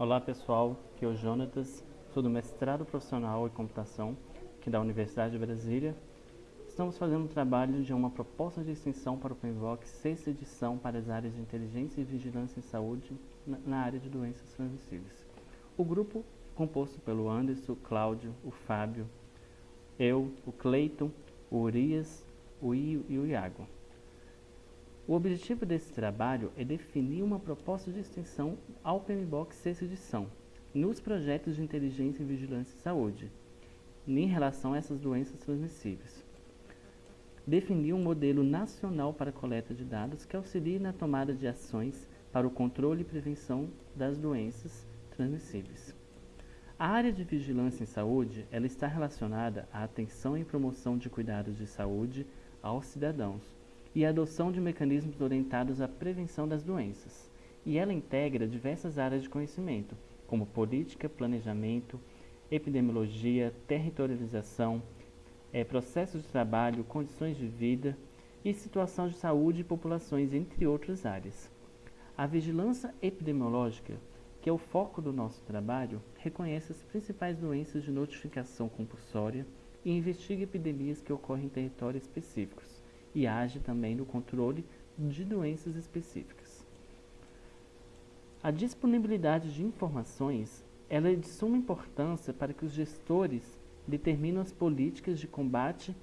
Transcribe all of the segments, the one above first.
Olá pessoal, aqui é o Jonatas, sou do mestrado profissional em computação aqui da Universidade de Brasília. Estamos fazendo um trabalho de uma proposta de extensão para o PENVOC, sexta edição para as áreas de inteligência e vigilância em saúde na, área de doenças transmissíveis. O grupo composto pelo Anderson, o Cláudio, o Fábio, eu, o Cleiton, o Urias, o Io e o Iago. O objetivo desse trabalho é definir uma proposta de extensão ao PMBOK sexta edição, nos projetos de inteligência e vigilância em saúde, em relação a essas doenças transmissíveis. Definir um modelo nacional para coleta de dados que auxilie na tomada de ações para o controle e prevenção das doenças transmissíveis. A área de vigilância em saúde ela está relacionada à atenção e promoção de cuidados de saúde aos cidadãos, e a adoção de mecanismos orientados à prevenção das doenças. E ela integra diversas áreas de conhecimento, como política, planejamento, epidemiologia, territorialização, é, processos de trabalho, condições de vida e situação de saúde e populações, entre outras áreas. A vigilância epidemiológica, que é o foco do nosso trabalho, reconhece as principais doenças de notificação compulsória e investiga epidemias que ocorrem em territórios específicos e age também no controle de doenças específicas. A disponibilidade de informações ela é de suma importância para que os gestores determinem as políticas de combate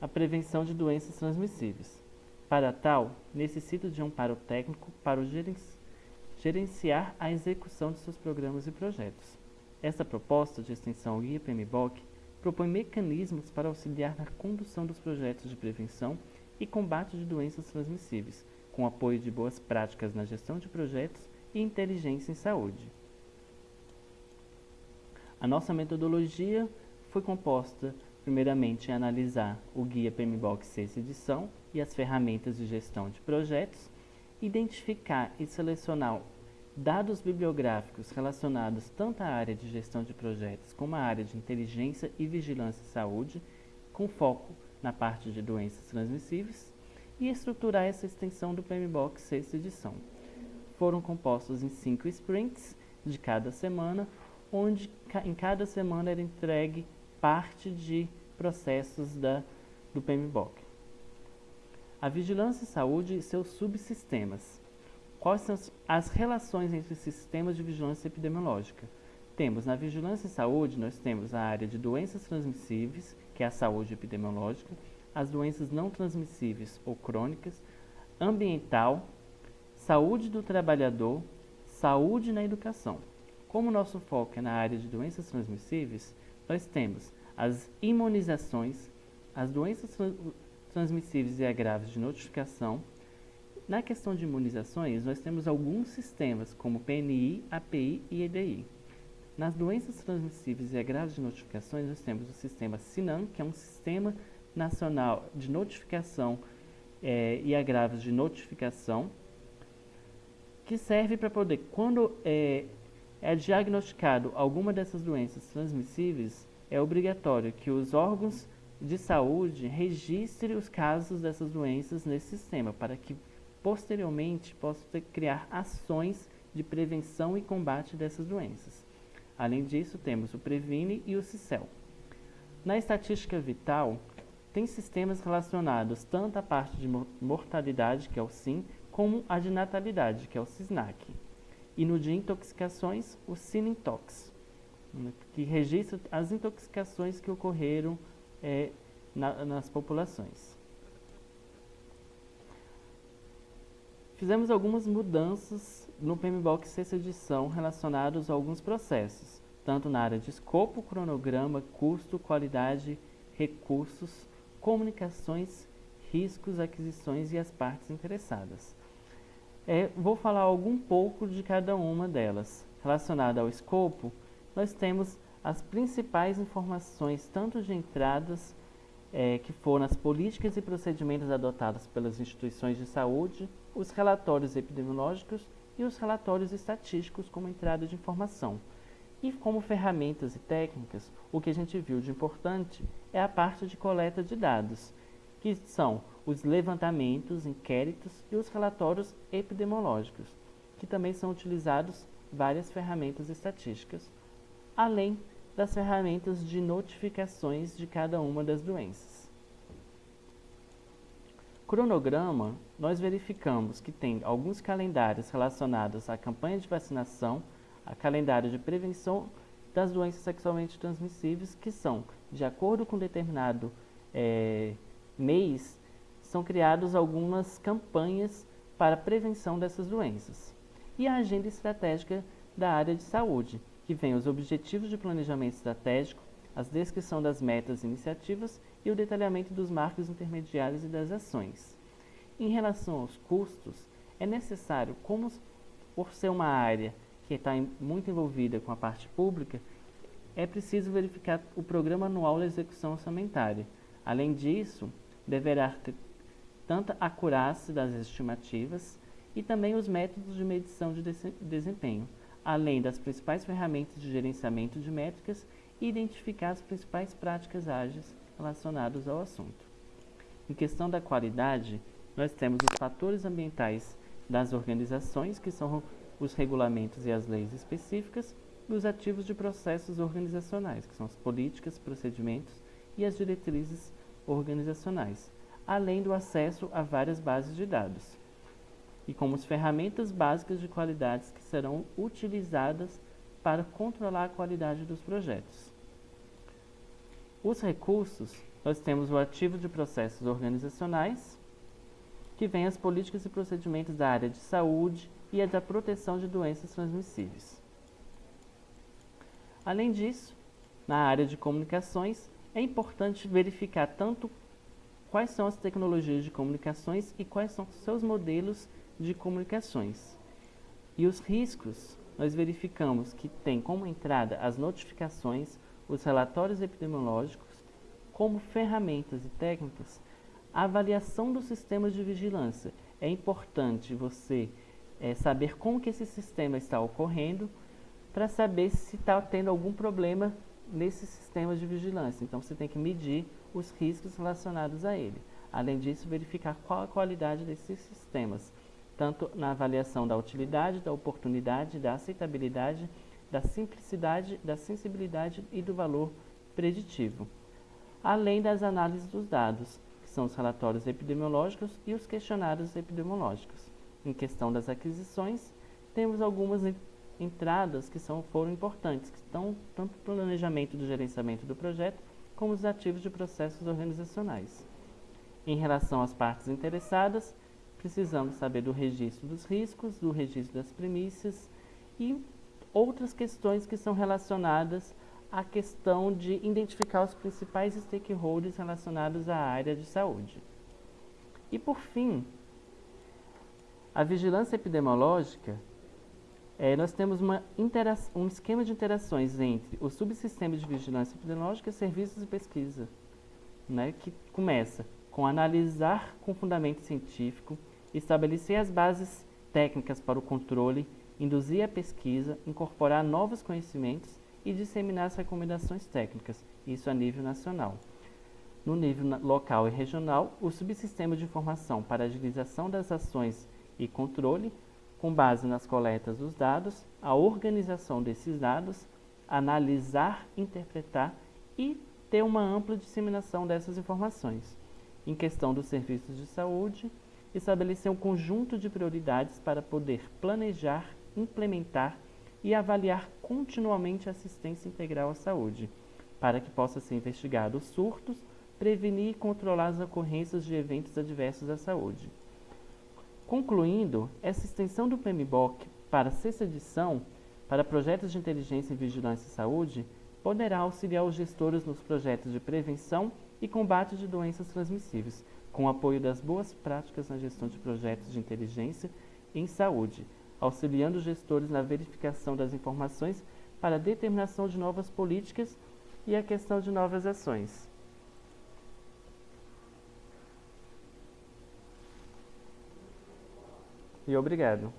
à prevenção de doenças transmissíveis. Para tal, necessita de um amparo técnico para o gerenciar a execução de seus programas e projetos. Essa proposta de extensão Guia PMBOK propõe mecanismos para auxiliar na condução dos projetos de prevenção e combate de doenças transmissíveis, com apoio de boas práticas na gestão de projetos e inteligência em saúde. A nossa metodologia foi composta, primeiramente, em analisar o Guia PMBOK 6 edição e as ferramentas de gestão de projetos, identificar e selecionar dados bibliográficos relacionados tanto à área de gestão de projetos como à área de inteligência e vigilância em saúde, com foco na parte de doenças transmissíveis e estruturar essa extensão do PMBOK sexta edição. Foram compostos em cinco sprints de cada semana, onde em cada semana era entregue parte de processos da, do PMBOK. A vigilância em saúde e seus subsistemas. Quais são as relações entre sistemas de vigilância epidemiológica? Temos na vigilância em saúde, nós temos a área de doenças transmissíveis, que é a saúde epidemiológica, as doenças não transmissíveis ou crônicas, ambiental, saúde do trabalhador, saúde na educação. Como nosso foco é na área de doenças transmissíveis, nós temos as imunizações, as doenças transmissíveis e agraves de notificação, na questão de imunizações, nós temos alguns sistemas, como PNI, API e EDI. Nas doenças transmissíveis e agraves de notificações, nós temos o sistema SINAM, que é um sistema nacional de notificação é, e agravos de notificação, que serve para poder, quando é, é diagnosticado alguma dessas doenças transmissíveis, é obrigatório que os órgãos de saúde registrem os casos dessas doenças nesse sistema, para que posteriormente possa criar ações de prevenção e combate dessas doenças. Além disso, temos o Previne e o CICEL. Na estatística vital, tem sistemas relacionados tanto à parte de mortalidade, que é o SIM, como a de natalidade, que é o CISNAC. E no de intoxicações, o SININTOX, que registra as intoxicações que ocorreram é, na, nas populações. Fizemos algumas mudanças no PMBOK sexta edição relacionados a alguns processos, tanto na área de escopo, cronograma, custo, qualidade, recursos, comunicações, riscos, aquisições e as partes interessadas. É, vou falar algum pouco de cada uma delas. Relacionada ao escopo, nós temos as principais informações, tanto de entradas, é, que foram as políticas e procedimentos adotados pelas instituições de saúde, os relatórios epidemiológicos e os relatórios estatísticos como entrada de informação. E como ferramentas e técnicas, o que a gente viu de importante é a parte de coleta de dados, que são os levantamentos, inquéritos e os relatórios epidemiológicos, que também são utilizados várias ferramentas estatísticas, além das ferramentas de notificações de cada uma das doenças. Cronograma, nós verificamos que tem alguns calendários relacionados à campanha de vacinação, a calendário de prevenção das doenças sexualmente transmissíveis, que são, de acordo com determinado é, mês, são criadas algumas campanhas para prevenção dessas doenças. E a agenda estratégica da área de saúde, que vem os objetivos de planejamento estratégico, a descrição das metas e iniciativas e o detalhamento dos marcos intermediários e das ações. Em relação aos custos, é necessário, como por ser uma área que está muito envolvida com a parte pública, é preciso verificar o programa anual da execução orçamentária. Além disso, deverá ter tanta acurácia das estimativas e também os métodos de medição de desempenho, além das principais ferramentas de gerenciamento de métricas e identificar as principais práticas ágeis relacionadas ao assunto. Em questão da qualidade, nós temos os fatores ambientais das organizações, que são os regulamentos e as leis específicas, e os ativos de processos organizacionais, que são as políticas, procedimentos e as diretrizes organizacionais, além do acesso a várias bases de dados, e como as ferramentas básicas de qualidades que serão utilizadas para controlar a qualidade dos projetos. Os recursos, nós temos o ativo de processos organizacionais, que vem as políticas e procedimentos da área de saúde e a da proteção de doenças transmissíveis. Além disso, na área de comunicações, é importante verificar tanto quais são as tecnologias de comunicações e quais são seus modelos de comunicações. E os riscos, nós verificamos que tem como entrada as notificações, os relatórios epidemiológicos, como ferramentas e técnicas, a avaliação dos sistemas de vigilância. É importante você é, saber como que esse sistema está ocorrendo para saber se está tendo algum problema nesses sistemas de vigilância. Então, você tem que medir os riscos relacionados a ele. Além disso, verificar qual a qualidade desses sistemas, tanto na avaliação da utilidade, da oportunidade, da aceitabilidade, da simplicidade, da sensibilidade e do valor preditivo. Além das análises dos dados, que são os relatórios epidemiológicos e os questionários epidemiológicos. Em questão das aquisições, temos algumas entradas que são, foram importantes, que estão tanto no planejamento do gerenciamento do projeto, como os ativos de processos organizacionais. Em relação às partes interessadas, precisamos saber do registro dos riscos, do registro das premissas e outras questões que são relacionadas à questão de identificar os principais stakeholders relacionados à área de saúde. E por fim, a vigilância epidemiológica é, nós temos um esquema de interações entre o subsistema de vigilância epidemiológica, serviços e pesquisa, né, que começa com analisar com fundamento científico, estabelecer as bases técnicas para o controle, induzir a pesquisa, incorporar novos conhecimentos e disseminar as recomendações técnicas, isso a nível nacional. No nível local e regional, o subsistema de informação para agilização das ações e controle com base nas coletas dos dados, a organização desses dados, analisar, interpretar e ter uma ampla disseminação dessas informações. Em questão dos serviços de saúde, estabelecer um conjunto de prioridades para poder planejar, implementar e avaliar continuamente a assistência integral à saúde, para que possa ser investigado os surtos, prevenir e controlar as ocorrências de eventos adversos à saúde. Concluindo, essa extensão do PMBOK para a sexta edição, para projetos de inteligência em vigilância e saúde, poderá auxiliar os gestores nos projetos de prevenção e combate de doenças transmissíveis, com apoio das boas práticas na gestão de projetos de inteligência em saúde, auxiliando os gestores na verificação das informações para a determinação de novas políticas e a questão de novas ações. E obrigado.